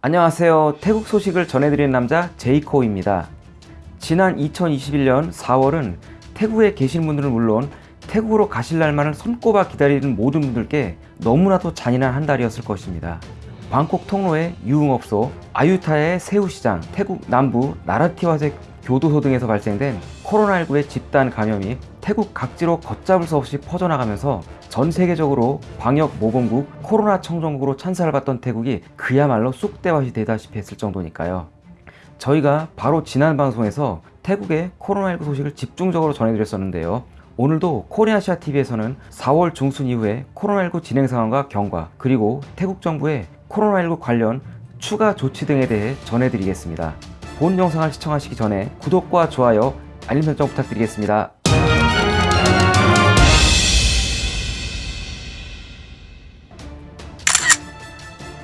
안녕하세요. 태국 소식을 전해드리는 남자 제이코입니다. 지난 2021년 4월은 태국에 계신 분들은 물론 태국으로 가실 날만을 손꼽아 기다리는 모든 분들께 너무나도 잔인한 한 달이었을 것입니다. 방콕 통로의 유흥업소 아유타의 새우시장 태국 남부 나라티와색 교도소 등에서 발생된 코로나19의 집단 감염이 태국 각지로 걷잡을 수 없이 퍼져나가면서 전 세계적으로 방역 모범국 코로나 청정국으로 찬사를 받던 태국이 그야말로 쑥대밭이 되다시피 했을 정도니까요. 저희가 바로 지난 방송에서 태국의 코로나19 소식을 집중적으로 전해드렸었는데요. 오늘도 코리아시아TV에서는 4월 중순 이후에 코로나19 진행 상황과 경과 그리고 태국 정부의 코로나19 관련 추가 조치 등에 대해 전해드리겠습니다. 본 영상을 시청하시기 전에 구독과 좋아요, 알림 설정 부탁드리겠습니다.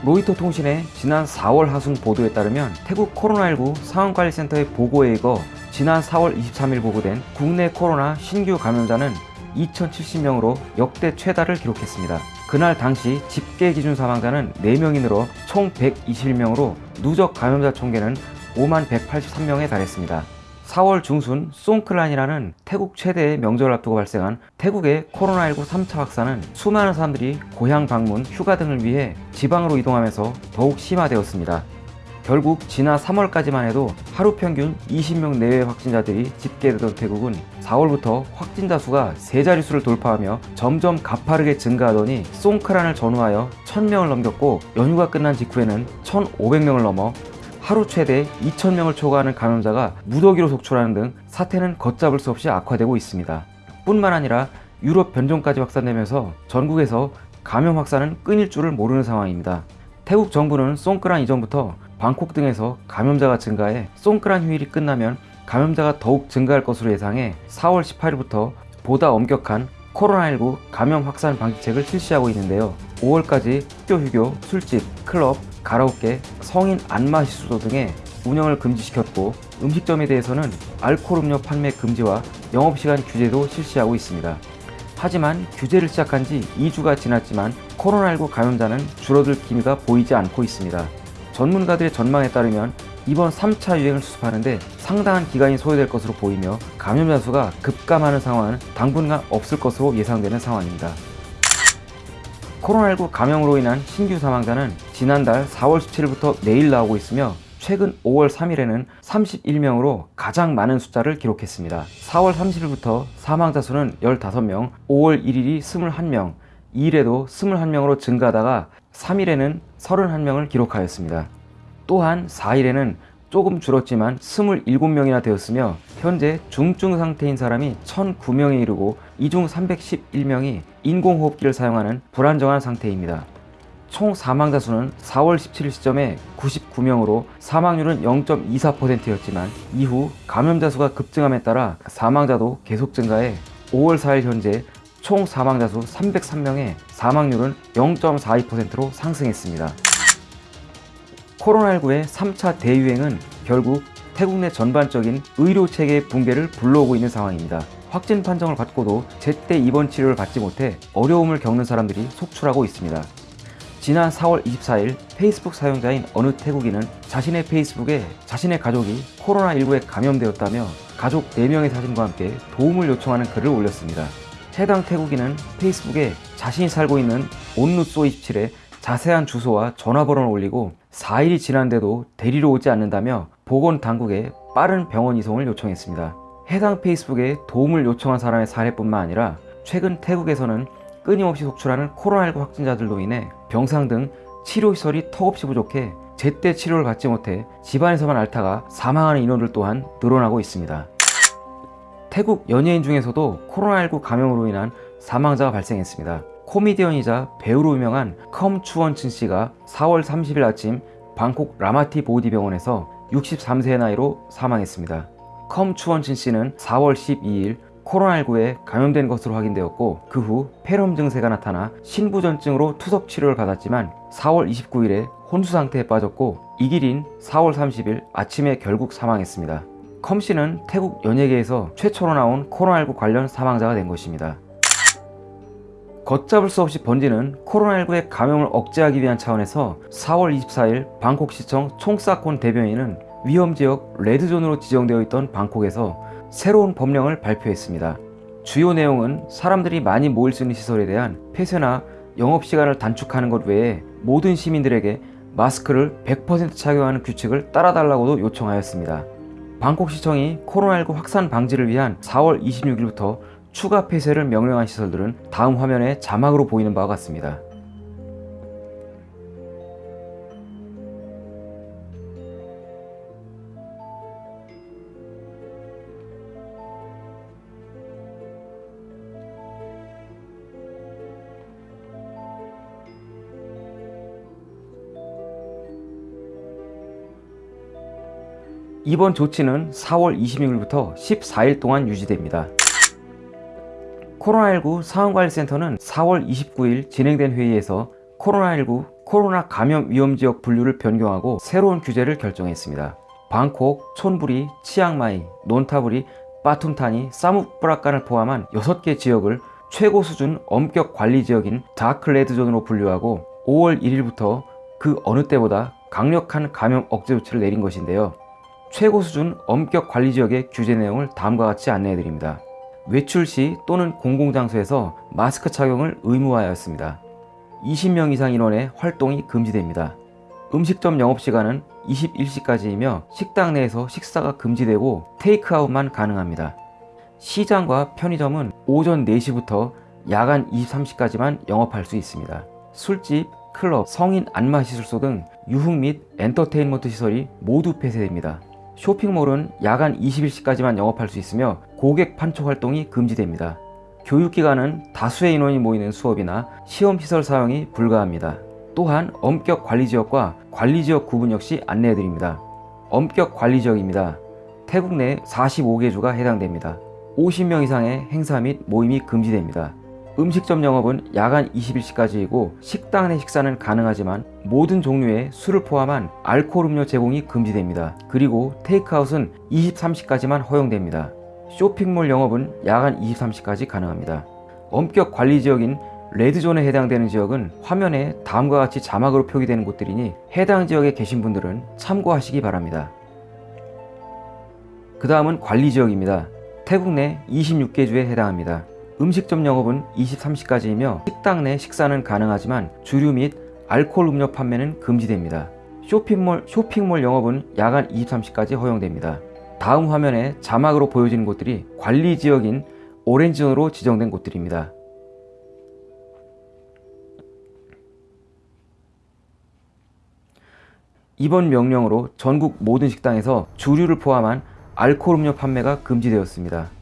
로이터 통신의 지난 4월 하순 보도에 따르면 태국 코로나19 상황관리센터의 보고에 의거 지난 4월 23일 보고된 국내 코로나 신규 감염자는 2070명으로 역대 최다를 기록했습니다. 그날 당시 집계 기준 사망자는 4명이 늘어 총 121명으로 누적 감염자 총계는 5만 183명에 달했습니다. 4월 중순 송클란이라는 태국 최대의 명절을 앞두고 발생한 태국의 코로나19 3차 확산은 수많은 사람들이 고향 방문, 휴가 등을 위해 지방으로 이동하면서 더욱 심화되었습니다. 결국 지난 3월까지만 해도 하루 평균 20명 내외의 확진자들이 집계되던 태국은 4월부터 확진자 수가 세 자릿수를 돌파하며 점점 가파르게 증가하더니 송크란을 전후하여 1000명을 넘겼고 연휴가 끝난 직후에는 1500명을 넘어 하루 최대 2,000명을 초과하는 감염자가 무더기로 속출하는 등 사태는 걷잡을 수 없이 악화되고 있습니다. 뿐만 아니라 유럽 변종까지 확산되면서 전국에서 감염 확산은 끊일 줄을 모르는 상황입니다. 태국 정부는 송크란 이전부터 방콕 등에서 감염자가 증가해 송크란 휴일이 끝나면 감염자가 더욱 증가할 것으로 예상해 4월 18일부터 보다 엄격한 코로나19 감염 확산 방지책을 실시하고 있는데요. 5월까지 학교 휴교, 술집, 클럽, 가라오케, 성인 안마시수도 등의 운영을 금지시켰고 음식점에 대해서는 알코올 음료 판매 금지와 영업시간 규제도 실시하고 있습니다. 하지만 규제를 시작한 지 2주가 지났지만 코로나19 감염자는 줄어들 기미가 보이지 않고 있습니다. 전문가들의 전망에 따르면 이번 3차 유행을 수습하는데 상당한 기간이 소요될 것으로 보이며 감염자 수가 급감하는 상황은 당분간 없을 것으로 예상되는 상황입니다. 코로나19 감염으로 인한 신규 사망자는 지난달 4월 17일부터 매일 나오고 있으며 최근 5월 3일에는 31명으로 가장 많은 숫자를 기록했습니다. 4월 30일부터 사망자 수는 15명, 5월 1일이 21명, 2일에도 21명으로 증가하다가 3일에는 31명을 기록하였습니다. 또한 4일에는 조금 줄었지만 27명이나 되었으며 현재 중증 상태인 사람이 1009명에 이르고 이중 311명이 인공호흡기를 사용하는 불안정한 상태입니다. 총 사망자 수는 4월 17일 시점에 99명으로 사망률은 0.24%였지만 이후 감염자 수가 급증함에 따라 사망자도 계속 증가해 5월 4일 현재 총 사망자 수 303명에 사망률은 0.42%로 상승했습니다. 코로나19의 3차 대유행은 결국 태국 내 전반적인 의료 체계의 붕괴를 불러오고 있는 상황입니다. 확진 판정을 받고도 제때 입원 치료를 받지 못해 어려움을 겪는 사람들이 속출하고 있습니다. 지난 4월 24일 페이스북 사용자인 어느 태국인은 자신의 페이스북에 자신의 가족이 코로나19에 감염되었다며 가족 4명의 사진과 함께 도움을 요청하는 글을 올렸습니다. 해당 태국인은 페이스북에 자신이 살고 있는 온누소 27에 자세한 주소와 전화번호를 올리고 4일이 지난데도 데리러 오지 않는다며 보건당국에 빠른 병원 이송을 요청했습니다. 해당 페이스북에 도움을 요청한 사람의 사례뿐만 아니라 최근 태국에서는 끊임없이 속출하는 코로나19 확진자들로 인해 병상 등 치료시설이 턱없이 부족해 제때 치료를 받지 못해 집안에서만 앓다가 사망하는 인원들 또한 늘어나고 있습니다. 태국 연예인 중에서도 코로나19 감염으로 인한 사망자가 발생했습니다. 코미디언이자 배우로 유명한 컴 추원친 씨가 4월 30일 아침 방콕 라마티보디 병원에서 63세의 나이로 사망했습니다. 컴 추원친 씨는 4월 12일 코로나19에 감염된 것으로 확인되었고 그 후 폐렴 증세가 나타나 신부전증으로 투석 치료를 받았지만 4월 29일에 혼수 상태에 빠졌고 익일인 4월 30일 아침에 결국 사망했습니다. 컴 씨는 태국 연예계에서 최초로 나온 코로나19 관련 사망자가 된 것입니다. 걷잡을 수 없이 번지는 코로나19의 감염을 억제하기 위한 차원에서 4월 24일 방콕시청 총사콘 대변인은 위험지역 레드존으로 지정되어 있던 방콕에서 새로운 법령을 발표했습니다. 주요 내용은 사람들이 많이 모일 수 있는 시설에 대한 폐쇄나 영업시간을 단축하는 것 외에 모든 시민들에게 마스크를 100% 착용하는 규칙을 따라달라고도 요청하였습니다. 방콕시청이 코로나19 확산 방지를 위한 4월 26일부터 추가 폐쇄를 명령한 시설들은 다음 화면에 자막으로 보이는 바와 같습니다. 이번 조치는 4월 26일부터 14일 동안 유지됩니다. 코로나19 상황관리센터는 4월 29일 진행된 회의에서 코로나19 코로나 감염 위험 지역 분류를 변경하고 새로운 규제를 결정했습니다. 방콕, 촌부리, 치앙마이, 논타부리, 빠툼타니, 사무브라칸을 포함한 6개 지역을 최고 수준 엄격 관리 지역인 다크레드존으로 분류하고 5월 1일부터 그 어느 때보다 강력한 감염 억제 조치를 내린 것인데요. 최고 수준 엄격 관리 지역의 규제 내용을 다음과 같이 안내해 드립니다. 외출 시 또는 공공장소에서 마스크 착용을 의무화하였습니다. 20명 이상 인원의 활동이 금지됩니다. 음식점 영업시간은 21시까지이며 식당 내에서 식사가 금지되고 테이크아웃만 가능합니다. 시장과 편의점은 오전 4시부터 야간 23시까지만 영업할 수 있습니다. 술집, 클럽, 성인 안마시술소 등 유흥 및 엔터테인먼트 시설이 모두 폐쇄됩니다. 쇼핑몰은 야간 21시까지만 영업할 수 있으며 고객 판촉 활동이 금지됩니다. 교육기관은 다수의 인원이 모이는 수업이나 시험시설 사용이 불가합니다. 또한 엄격 관리지역과 관리지역 구분 역시 안내해드립니다. 엄격 관리지역입니다. 태국 내 45개 주가 해당됩니다. 50명 이상의 행사 및 모임이 금지됩니다. 음식점 영업은 야간 21시까지이고 식당 내 식사는 가능하지만 모든 종류의 술을 포함한 알코올 음료 제공이 금지됩니다. 그리고 테이크아웃은 23시까지만 허용됩니다. 쇼핑몰 영업은 야간 23시까지 가능합니다. 엄격 관리 지역인 레드존에 해당되는 지역은 화면에 다음과 같이 자막으로 표기되는 곳들이니 해당 지역에 계신 분들은 참고하시기 바랍니다. 그 다음은 관리 지역입니다. 태국 내 26개 주에 해당합니다. 음식점 영업은 23시까지이며 식당 내 식사는 가능하지만 주류 및 알코올 음료 판매는 금지됩니다. 쇼핑몰, 쇼핑몰 영업은 야간 23시까지 허용됩니다. 다음 화면에 자막으로 보여지는 곳들이 관리 지역인 오렌지존으로 지정된 곳들입니다. 이번 명령으로 전국 모든 식당에서 주류를 포함한 알코올 음료 판매가 금지되었습니다.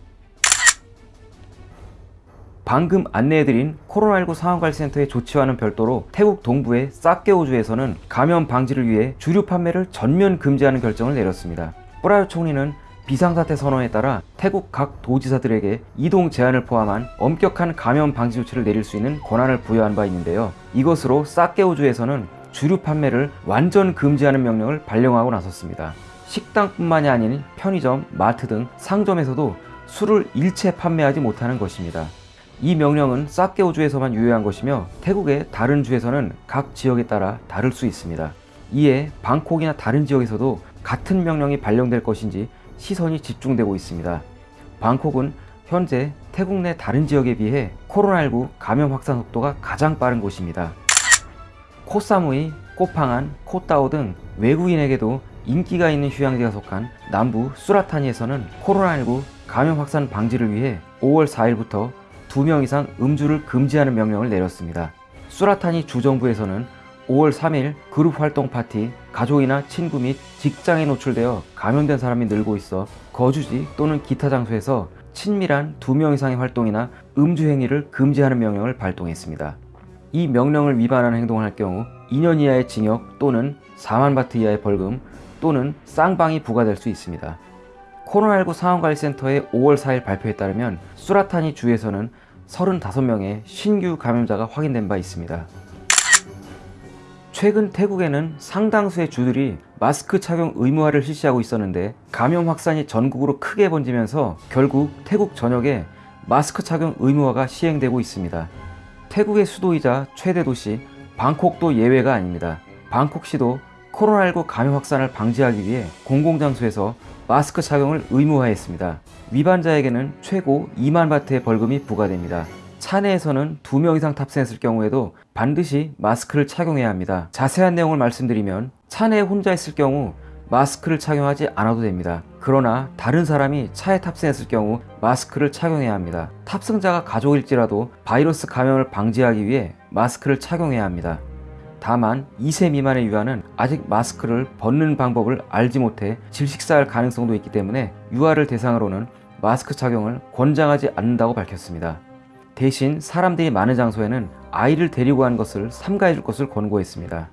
방금 안내해드린 코로나19 상황관리센터의 조치와는 별도로 태국 동부의 싹게오주에서는 감염 방지를 위해 주류 판매를 전면 금지하는 결정을 내렸습니다. 뿌라요 총리는 비상사태 선언에 따라 태국 각 도지사들에게 이동 제한을 포함한 엄격한 감염 방지 조치를 내릴 수 있는 권한을 부여한 바 있는데요. 이것으로 싹게오주에서는 주류 판매를 완전 금지하는 명령을 발령하고 나섰습니다. 식당뿐만이 아닌 편의점, 마트 등 상점에서도 술을 일체 판매하지 못하는 것입니다. 이 명령은 싹게오주에서만 유효한 것이며 태국의 다른 주에서는 각 지역에 따라 다를 수 있습니다. 이에 방콕이나 다른 지역에서도 같은 명령이 발령될 것인지 시선이 집중되고 있습니다. 방콕은 현재 태국 내 다른 지역에 비해 코로나19 감염 확산 속도가 가장 빠른 곳입니다. 코사무이, 코팡안, 코따오 등 외국인에게도 인기가 있는 휴양지가 속한 남부 수라타니에서는 코로나19 감염 확산 방지를 위해 5월 4일부터 2명 이상 음주를 금지하는 명령을 내렸습니다. 수라타니 주정부에서는 5월 3일 그룹 활동 파티, 가족이나 친구 및 직장에 노출되어 감염된 사람이 늘고 있어 거주지 또는 기타 장소에서 친밀한 2명 이상의 활동이나 음주 행위를 금지하는 명령을 발동했습니다. 이 명령을 위반하는 행동을 할 경우 2년 이하의 징역 또는 4만 바트 이하의 벌금 또는 쌍방이 부과될 수 있습니다. 코로나19 상황관리센터의 5월 4일 발표에 따르면 수라타니 주에서는 35명의 신규 감염자가 확인된 바 있습니다. 최근 태국에는 상당수의 주들이 마스크 착용 의무화를 실시하고 있었는데 감염 확산이 전국으로 크게 번지면서 결국 태국 전역에 마스크 착용 의무화가 시행되고 있습니다. 태국의 수도이자 최대 도시 방콕도 예외가 아닙니다. 방콕시도 코로나19 감염 확산을 방지하기 위해 공공장소에서 마스크 착용을 의무화했습니다. 위반자에게는 최고 2만 바트의 벌금이 부과됩니다. 차 내에서는 2명 이상 탑승했을 경우에도 반드시 마스크를 착용해야 합니다. 자세한 내용을 말씀드리면 차 내에 혼자 있을 경우 마스크를 착용하지 않아도 됩니다. 그러나 다른 사람이 차에 탑승했을 경우 마스크를 착용해야 합니다. 탑승자가 가족일지라도 바이러스 감염을 방지하기 위해 마스크를 착용해야 합니다. 다만 2세 미만의 유아는 아직 마스크를 벗는 방법을 알지 못해 질식사할 가능성도 있기 때문에 유아를 대상으로는 마스크 착용을 권장하지 않는다고 밝혔습니다. 대신 사람들이 많은 장소에는 아이를 데리고 간 것을 삼가해 줄 것을 권고했습니다.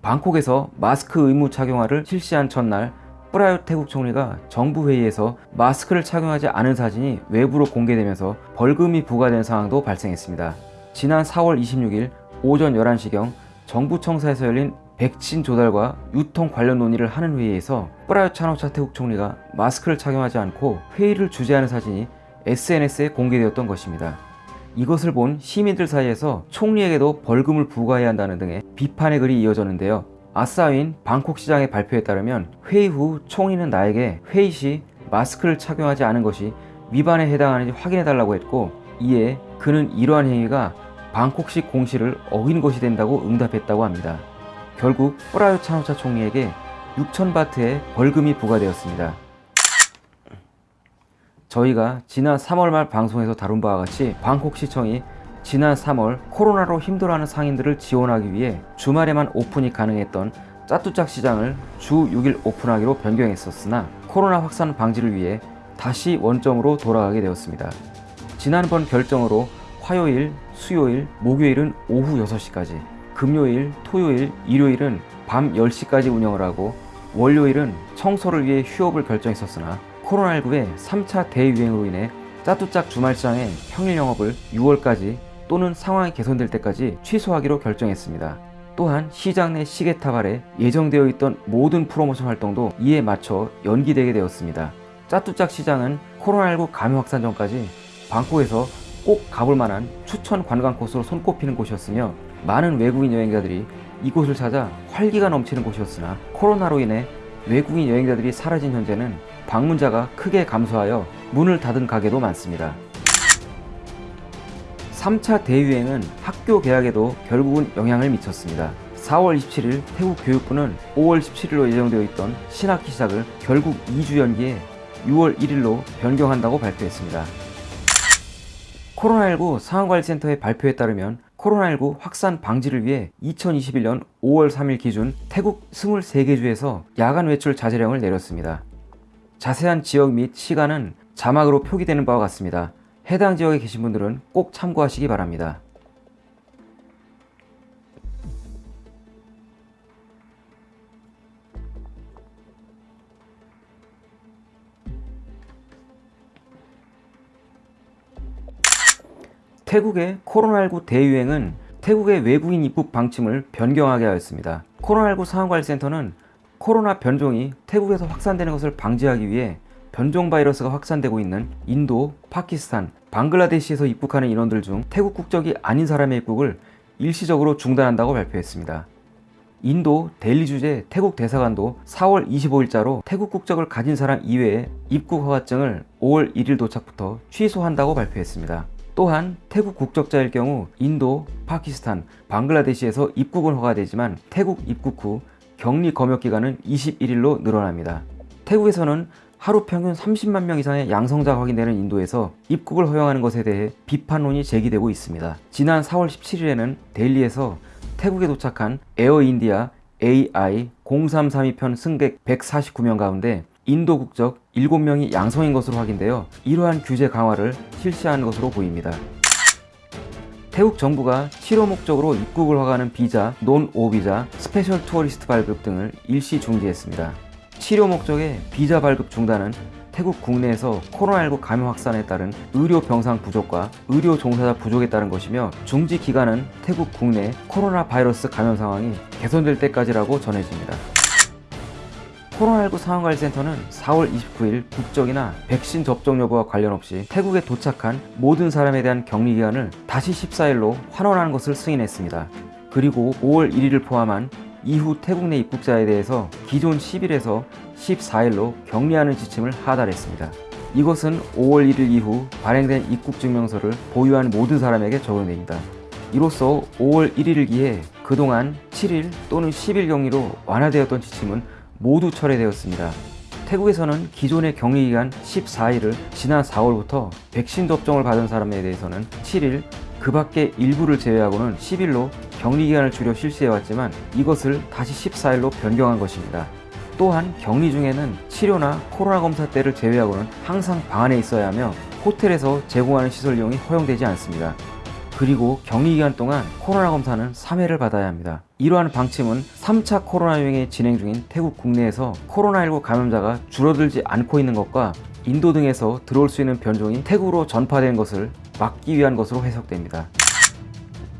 방콕에서 마스크 의무 착용화를 실시한 첫날 프라유 태국 총리가 정부 회의에서 마스크를 착용하지 않은 사진이 외부로 공개되면서 벌금이 부과된 상황도 발생했습니다. 지난 4월 26일 오전 11시경 정부 청사에서 열린 백신 조달과 유통 관련 논의를 하는 회의에서 프라유 차노차 태국 총리가 마스크를 착용하지 않고 회의를 주재하는 사진이 SNS에 공개되었던 것입니다. 이것을 본 시민들 사이에서 총리에게도 벌금을 부과해야 한다는 등의 비판의 글이 이어졌는데요. 아싸인 방콕 시장의 발표에 따르면 회의 후 총리는 나에게 회의 시 마스크를 착용하지 않은 것이 위반에 해당하는지 확인해 달라고 했고 이에 그는 이러한 행위가 방콕시 공시를 어긴 것이 된다고 응답했다고 합니다. 결국 프라유 차노차 총리에게 6천바트의 벌금이 부과되었습니다. 저희가 지난 3월 말 방송에서 다룬 바와 같이 방콕시청이 지난 3월 코로나로 힘들어하는 상인들을 지원하기 위해 주말에만 오픈이 가능했던 짜뚜짝 시장을 주 6일 오픈하기로 변경했었으나 코로나 확산 방지를 위해 다시 원점으로 돌아가게 되었습니다. 지난번 결정으로 화요일, 수요일, 목요일은 오후 6시까지, 금요일, 토요일, 일요일은 밤 10시까지 운영을 하고 월요일은 청소를 위해 휴업을 결정했었으나 코로나19의 3차 대유행으로 인해 짜뚜짝 주말시장의 평일 영업을 6월까지 또는 상황이 개선될 때까지 취소하기로 결정했습니다. 또한 시장 내 시계탑 아래 예정되어 있던 모든 프로모션 활동도 이에 맞춰 연기되게 되었습니다. 짜뚜짝 시장은 코로나19 감염 확산 전까지 방콕에서 꼭 가볼 만한 추천 관광 코스로 손꼽히는 곳이었으며 많은 외국인 여행자들이 이곳을 찾아 활기가 넘치는 곳이었으나 코로나로 인해 외국인 여행자들이 사라진 현재는 방문자가 크게 감소하여 문을 닫은 가게도 많습니다. 3차 대유행은 학교 개학에도 결국은 영향을 미쳤습니다. 4월 27일 태국 교육부는 5월 17일로 예정되어 있던 신학기 시작을 결국 2주 연기해 6월 1일로 변경한다고 발표했습니다. 코로나19 상황관리센터의 발표에 따르면 코로나19 확산 방지를 위해 2021년 5월 3일 기준 태국 23개 주에서 야간 외출 자제령을 내렸습니다. 자세한 지역 및 시간은 자막으로 표기되는 바와 같습니다. 해당 지역에 계신 분들은 꼭 참고하시기 바랍니다. 태국의 코로나19 대유행은 태국의 외국인 입국 방침을 변경하게 하였습니다. 코로나19 상황관리센터는 코로나 변종이 태국에서 확산되는 것을 방지하기 위해 변종 바이러스가 확산되고 있는 인도, 파키스탄, 방글라데시에서 입국하는 인원들 중 태국 국적이 아닌 사람의 입국을 일시적으로 중단한다고 발표했습니다. 인도 델리 주재 태국 대사관도 4월 25일자로 태국 국적을 가진 사람 이외에 입국 허가증을 5월 1일 도착부터 취소한다고 발표했습니다. 또한 태국 국적자일 경우 인도, 파키스탄, 방글라데시에서 입국은 허가되지만 태국 입국 후 격리 검역 기간은 21일로 늘어납니다. 태국에서는 하루 평균 30만 명 이상의 양성자가 확인되는 인도에서 입국을 허용하는 것에 대해 비판론이 제기되고 있습니다. 지난 4월 17일에는 델리에서 태국에 도착한 에어인디아 AI 0332편 승객 149명 가운데 인도 국적 7명이 양성인 것으로 확인되어 이러한 규제 강화를 실시한 것으로 보입니다. 태국 정부가 치료 목적으로 입국을 허가하는 비자, Non-O 비자, Special Tourist 발급 등을 일시 중지했습니다. 치료 목적의 비자 발급 중단은 태국 국내에서 코로나19 감염 확산에 따른 의료 병상 부족과 의료 종사자 부족에 따른 것이며 중지 기간은 태국 국내 코로나 바이러스 감염 상황이 개선될 때까지라고 전해집니다. 코로나19 상황관리센터는 4월 29일 국적이나 백신 접종 여부와 관련 없이 태국에 도착한 모든 사람에 대한 격리 기간을 다시 14일로 환원하는 것을 승인했습니다. 그리고 5월 1일을 포함한 이후 태국 내 입국자에 대해서 기존 10일에서 14일로 격리하는 지침을 하달했습니다. 이것은 5월 1일 이후 발행된 입국증명서를 보유한 모든 사람에게 적용됩니다. 이로써 5월 1일을 기해 그동안 7일 또는 10일 격리로 완화되었던 지침은 모두 철회되었습니다. 태국에서는 기존의 격리기간 14일을 지난 4월부터 백신 접종을 받은 사람에 대해서는 7일, 그 밖에 일부를 제외하고는 10일로 격리기간을 줄여 실시해왔지만 이것을 다시 14일로 변경한 것입니다. 또한 격리 중에는 치료나 코로나 검사 때를 제외하고는 항상 방 안에 있어야 하며 호텔에서 제공하는 시설 이용이 허용되지 않습니다. 그리고 격리 기간 동안 코로나 검사는 3회를 받아야 합니다. 이러한 방침은 3차 코로나 유행이 진행 중인 태국 국내에서 코로나19 감염자가 줄어들지 않고 있는 것과 인도 등에서 들어올 수 있는 변종이 태국으로 전파된 것을 막기 위한 것으로 해석됩니다.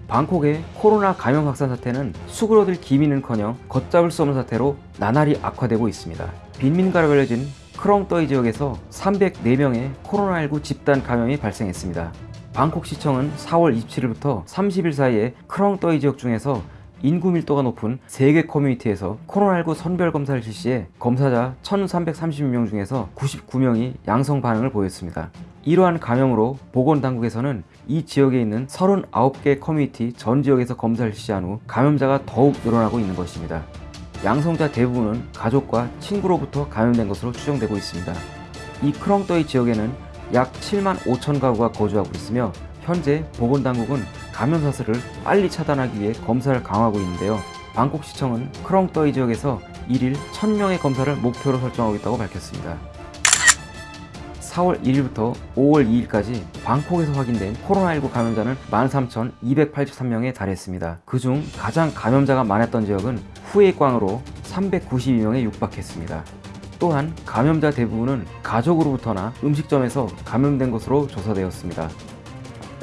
방콕의 코로나 감염 확산 사태는 수그러들 기미는커녕 걷잡을 수 없는 사태로 나날이 악화되고 있습니다. 빈민가로 알려진 크롱떠이 지역에서 304명의 코로나19 집단 감염이 발생했습니다. 방콕시청은 4월 27일부터 30일 사이에 크롱떠이 지역 중에서 인구 밀도가 높은 3개 커뮤니티에서 코로나19 선별 검사를 실시해 검사자 1336명 중에서 99명이 양성 반응을 보였습니다. 이러한 감염으로 보건당국에서는 이 지역에 있는 39개 커뮤니티 전 지역에서 검사를 실시한 후 감염자가 더욱 늘어나고 있는 것입니다. 양성자 대부분은 가족과 친구로부터 감염된 것으로 추정되고 있습니다. 이 크롱떠이 지역에는 약 7만 5천 가구가 거주하고 있으며 현재 보건당국은 감염 사슬을 빨리 차단하기 위해 검사를 강화하고 있는데요. 방콕시청은 크롱떠이 지역에서 1일 1000명의 검사를 목표로 설정하고 있다고 밝혔습니다. 4월 1일부터 5월 2일까지 방콕에서 확인된 코로나19 감염자는 13,283명에 달했습니다. 그중 가장 감염자가 많았던 지역은 후에광으로 392명에 육박했습니다. 또한 감염자 대부분은 가족으로부터나 음식점에서 감염된 것으로 조사되었습니다.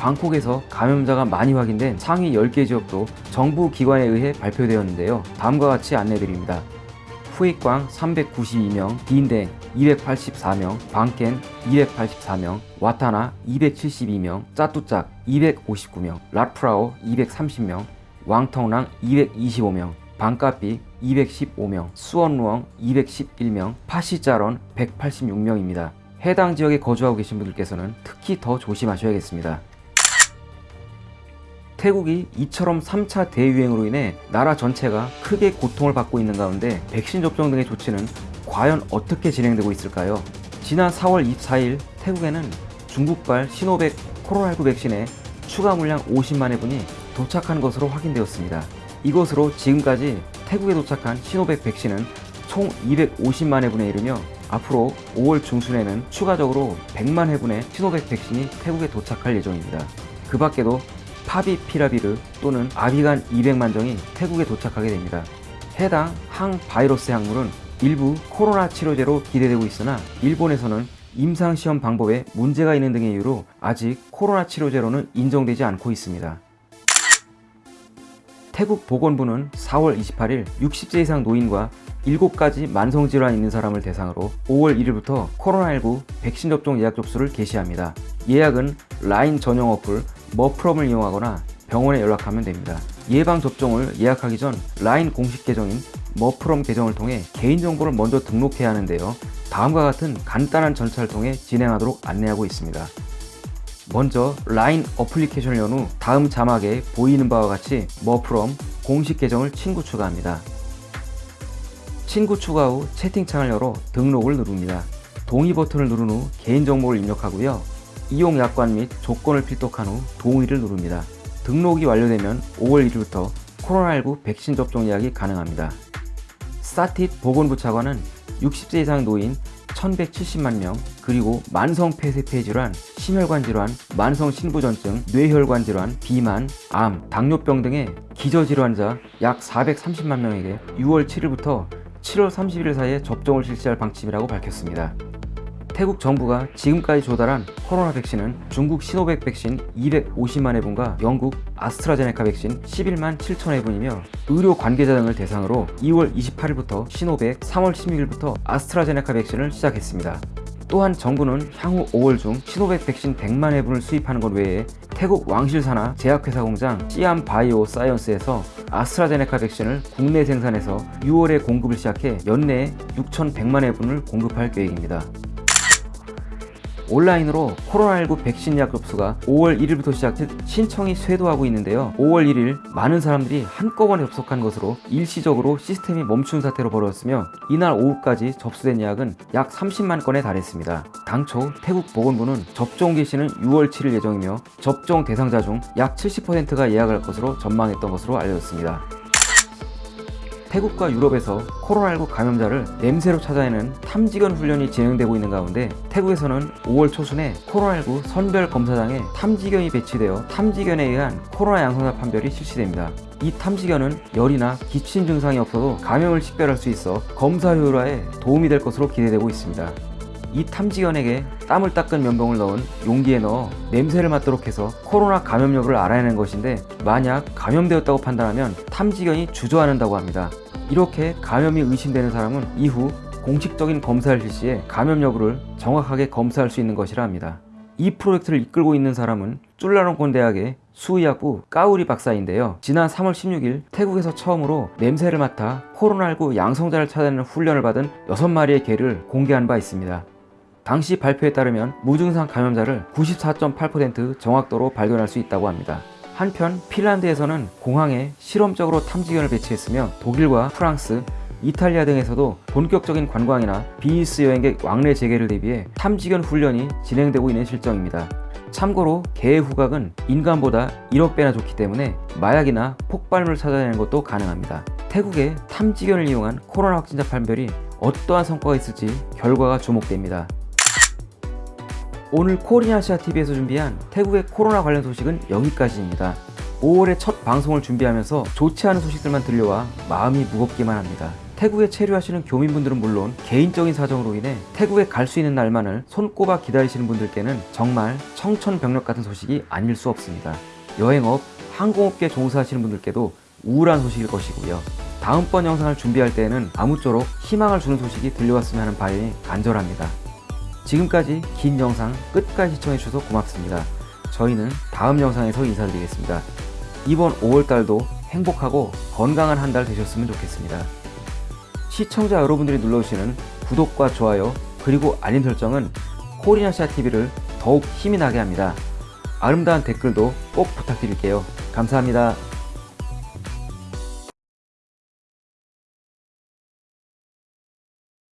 방콕에서 감염자가 많이 확인된 상위 10개 지역도 정부 기관에 의해 발표되었는데요. 다음과 같이 안내드립니다. 후익광 392명, 딘댕 284명, 방켄 284명, 와타나 272명, 짜뚜짝 259명, 랏프라오 230명, 왕텅랑 225명, 방카피 215명, 수원루엉 211명, 파시자런 186명입니다. 해당 지역에 거주하고 계신 분들께서는 특히 더 조심하셔야겠습니다. 태국이 이처럼 3차 대유행으로 인해 나라 전체가 크게 고통을 받고 있는 가운데 백신 접종 등의 조치는 과연 어떻게 진행되고 있을까요? 지난 4월 24일 태국에는 중국발 시노백 코로나19 백신의 추가 물량 50만 회분이 도착한 것으로 확인되었습니다. 이것으로 지금까지 태국에 도착한 시노백 백신은 총 250만 회분에 이르며 앞으로 5월 중순에는 추가적으로 100만 회분의 시노백 백신이 태국에 도착할 예정입니다. 그 밖에도 파비피라비르 또는 아비간 200만 정이 태국에 도착하게 됩니다. 해당 항바이러스 약물은 일부 코로나 치료제로 기대되고 있으나 일본에서는 임상시험 방법에 문제가 있는 등의 이유로 아직 코로나 치료제로는 인정되지 않고 있습니다. 태국 보건부는 4월 28일 60세 이상 노인과 7가지 만성질환 있는 사람을 대상으로 5월 1일부터 코로나19 백신 접종 예약 접수를 개시합니다. 예약은 라인 전용 어플 머프롬을 이용하거나 병원에 연락하면 됩니다. 예방접종을 예약하기 전 라인 공식 계정인 머프롬 계정을 통해 개인정보를 먼저 등록해야 하는데요. 다음과 같은 간단한 절차를 통해 진행하도록 안내하고 있습니다. 먼저 라인 어플리케이션을 연 후 다음 자막에 보이는 바와 같이 머프롬 공식 계정을 친구 추가합니다. 친구 추가 후 채팅창을 열어 등록을 누릅니다. 동의 버튼을 누른 후 개인정보를 입력하고요. 이용 약관 및 조건을 필독한 후 동의를 누릅니다. 등록이 완료되면 5월 1일부터 코로나19 백신 접종 예약이 가능합니다. 사티트 보건부 차관은 60세 이상 노인 1170만 명, 그리고 만성 폐쇄폐 질환, 심혈관 질환, 만성 신부전증, 뇌혈관 질환, 비만, 암, 당뇨병 등의 기저질환자 약 430만 명에게 6월 7일부터 7월 31일 사이에 접종을 실시할 방침이라고 밝혔습니다. 태국 정부가 지금까지 조달한 코로나 백신은 중국 시노백 백신 250만 회분과 영국 아스트라제네카 백신 11만 7천 회분이며 의료 관계자 등을 대상으로 2월 28일부터 시노백, 3월 16일부터 아스트라제네카 백신을 시작했습니다. 또한 정부는 향후 5월 중 시노백 백신 100만 회분을 수입하는 것 외에 태국 왕실산하 제약회사 공장 시암 바이오 사이언스에서 아스트라제네카 백신을 국내 생산해서 6월에 공급을 시작해 연내에 6,100만 회분을 공급할 계획입니다. 온라인으로 코로나19 백신 예약 접수가 5월 1일부터 시작해 신청이 쇄도하고 있는데요. 5월 1일 많은 사람들이 한꺼번에 접속한 것으로 일시적으로 시스템이 멈춘 사태로 벌어졌으며 이날 오후까지 접수된 예약은 약 30만 건에 달했습니다. 당초 태국 보건부는 접종 개시는 6월 7일 예정이며 접종 대상자 중 약 70%가 예약할 것으로 전망했던 것으로 알려졌습니다. 태국과 유럽에서 코로나19 감염자를 냄새로 찾아내는 탐지견 훈련이 진행되고 있는 가운데 태국에서는 5월 초순에 코로나19 선별 검사장에 탐지견이 배치되어 탐지견에 의한 코로나 양성자 판별이 실시됩니다. 이 탐지견은 열이나 기침 증상이 없어도 감염을 식별할 수 있어 검사 효율화에 도움이 될 것으로 기대되고 있습니다. 이 탐지견에게 땀을 닦은 면봉을 넣은 용기에 넣어 냄새를 맡도록 해서 코로나 감염 여부를 알아내는 것인데 만약 감염되었다고 판단하면 탐지견이 주저앉는다고 합니다. 이렇게 감염이 의심되는 사람은 이후 공식적인 검사를 실시해 감염 여부를 정확하게 검사할 수 있는 것이라 합니다. 이 프로젝트를 이끌고 있는 사람은 쫄라롱콘 대학의 수의학부 까우리 박사인데요. 지난 3월 16일 태국에서 처음으로 냄새를 맡아 코로나19 양성자를 찾아내는 훈련을 받은 6마리의 개를 공개한 바 있습니다. 당시 발표에 따르면 무증상 감염자를 94.8% 정확도로 발견할 수 있다고 합니다. 한편 핀란드에서는 공항에 실험적으로 탐지견을 배치했으며 독일과 프랑스, 이탈리아 등에서도 본격적인 관광이나 비즈니스 여행객 왕래 재개를 대비해 탐지견 훈련이 진행되고 있는 실정입니다. 참고로 개의 후각은 인간보다 1억 배나 좋기 때문에 마약이나 폭발물을 찾아내는 것도 가능합니다. 태국의 탐지견을 이용한 코로나 확진자 판별이 어떠한 성과가 있을지 결과가 주목됩니다. 오늘 코리아시아TV에서 준비한 태국의 코로나 관련 소식은 여기까지입니다. 5월에 첫 방송을 준비하면서 좋지 않은 소식들만 들려와 마음이 무겁기만 합니다. 태국에 체류하시는 교민분들은 물론 개인적인 사정으로 인해 태국에 갈 수 있는 날만을 손꼽아 기다리시는 분들께는 정말 청천벽력 같은 소식이 아닐 수 없습니다. 여행업, 항공업계 종사하시는 분들께도 우울한 소식일 것이고요. 다음번 영상을 준비할 때에는 아무쪼록 희망을 주는 소식이 들려왔으면 하는 바람이 간절합니다. 지금까지 긴 영상 끝까지 시청해주셔서 고맙습니다. 저희는 다음 영상에서 인사드리겠습니다. 이번 5월달도 행복하고 건강한 한 달 되셨으면 좋겠습니다. 시청자 여러분들이 눌러주시는 구독과 좋아요 그리고 알림 설정은 코리아시아TV를 더욱 힘이 나게 합니다. 아름다운 댓글도 꼭 부탁드릴게요. 감사합니다.